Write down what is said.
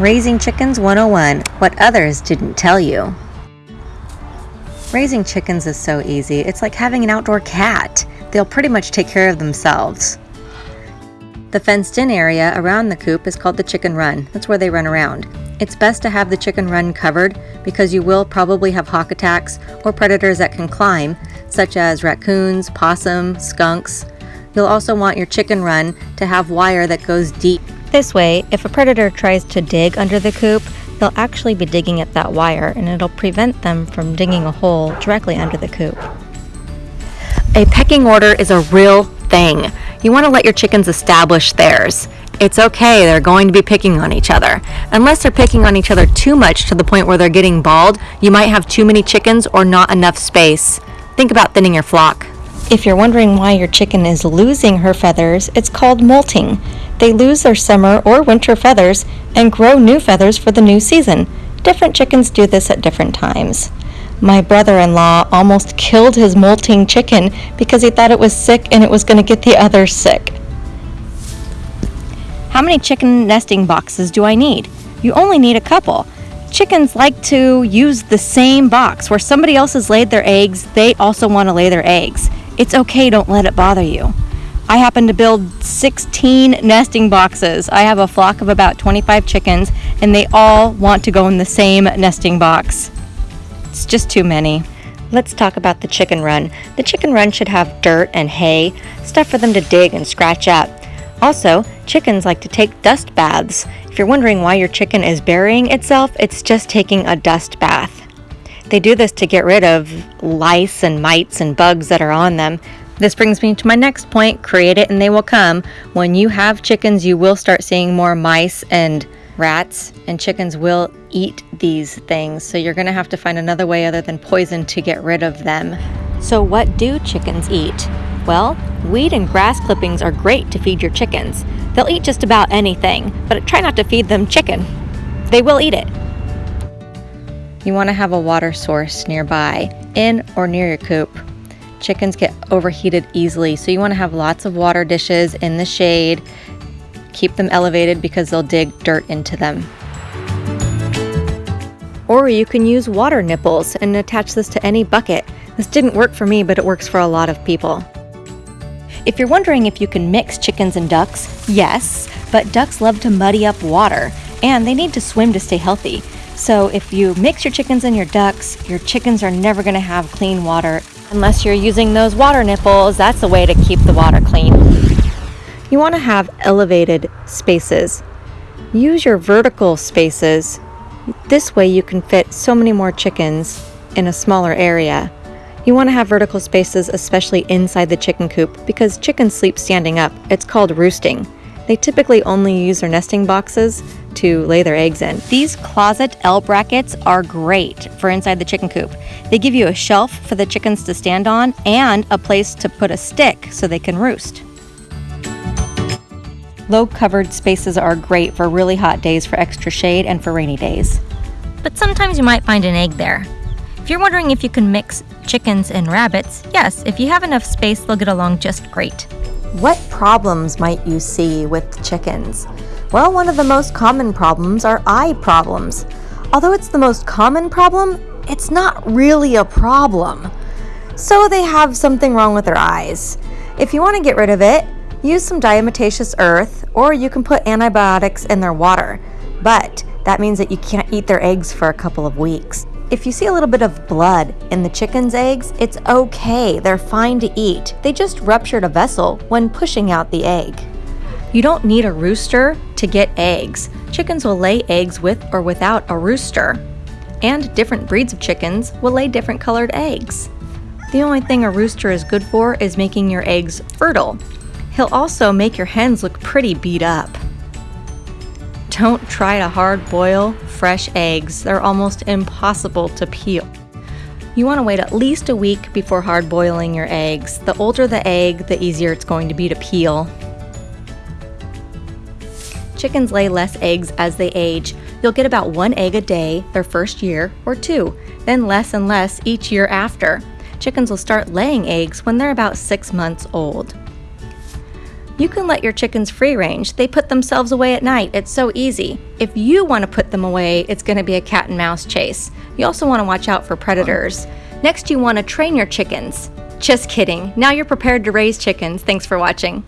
Raising Chickens 101 What Others Didn't Tell You. Raising chickens is so easy. It's like having an outdoor cat. They'll pretty much take care of themselves. The fenced in area around the coop is called the chicken run. That's where they run around. It's best to have the chicken run covered because you will probably have hawk attacks or predators that can climb, such as raccoons, possum, skunks. You'll also want your chicken run to have wire that goes deep this way, if a predator tries to dig under the coop, they'll actually be digging at that wire and it'll prevent them from digging a hole directly under the coop. A pecking order is a real thing. You want to let your chickens establish theirs. It's okay, they're going to be picking on each other. Unless they're picking on each other too much to the point where they're getting bald, you might have too many chickens or not enough space. Think about thinning your flock. If you're wondering why your chicken is losing her feathers, it's called molting. They lose their summer or winter feathers and grow new feathers for the new season. Different chickens do this at different times. My brother in law almost killed his molting chicken because he thought it was sick and it was going to get the others sick. How many chicken nesting boxes do I need? You only need a couple. Chickens like to use the same box. Where somebody else has laid their eggs, they also want to lay their eggs. It's okay, don't let it bother you. I happen to build 16 nesting boxes. I have a flock of about 25 chickens, and they all want to go in the same nesting box. It's just too many. Let's talk about the chicken run. The chicken run should have dirt and hay, stuff for them to dig and scratch up. Also, chickens like to take dust baths. If you're wondering why your chicken is burying itself, it's just taking a dust bath. They do this to get rid of lice and mites and bugs that are on them. This brings me to my next point create it and they will come. When you have chickens, you will start seeing more mice and rats, and chickens will eat these things. So you're going to have to find another way other than poison to get rid of them. So, what do chickens eat? Well, weed and grass clippings are great to feed your chickens. They'll eat just about anything, but try not to feed them chicken. They will eat it. You want to have a water source nearby, in or near your coop. Chickens get overheated easily, so you want to have lots of water dishes in the shade. Keep them elevated because they'll dig dirt into them. Or you can use water nipples and attach this to any bucket. This didn't work for me, but it works for a lot of people. If you're wondering if you can mix chickens and ducks, yes, but ducks love to muddy up water, and they need to swim to stay healthy. So if you mix your chickens and your ducks, your chickens are never going to have clean water unless you're using those water nipples. That's a way to keep the water clean. You want to have elevated spaces. Use your vertical spaces. This way you can fit so many more chickens in a smaller area. You want to have vertical spaces, especially inside the chicken coop, because chickens sleep standing up. It's called roosting. They typically only use their nesting boxes to lay their eggs in. These closet L brackets are great for inside the chicken coop. They give you a shelf for the chickens to stand on and a place to put a stick so they can roost. Low covered spaces are great for really hot days for extra shade and for rainy days. But sometimes you might find an egg there. If you're wondering if you can mix chickens and rabbits, yes, if you have enough space, they'll get along just great. What problems might you see with chickens? Well, one of the most common problems are eye problems. Although it's the most common problem, it's not really a problem. So they have something wrong with their eyes. If you want to get rid of it, use some diatomaceous earth or you can put antibiotics in their water. But that means that you can't eat their eggs for a couple of weeks. If you see a little bit of blood in the chicken's eggs, it's okay. They're fine to eat. They just ruptured a vessel when pushing out the egg. You don't need a rooster to get eggs. Chickens will lay eggs with or without a rooster. And different breeds of chickens will lay different colored eggs. The only thing a rooster is good for is making your eggs fertile. He'll also make your hens look pretty beat up. Don't try to hard boil fresh eggs, they're almost impossible to peel. You want to wait at least a week before hard boiling your eggs. The older the egg, the easier it's going to be to peel. Chickens lay less eggs as they age. You'll get about one egg a day their first year or two, then less and less each year after. Chickens will start laying eggs when they're about six months old. You can let your chickens free range. They put themselves away at night. It's so easy. If you want to put them away, it's going to be a cat and mouse chase. You also want to watch out for predators. Next, you want to train your chickens. Just kidding. Now you're prepared to raise chickens. Thanks for watching.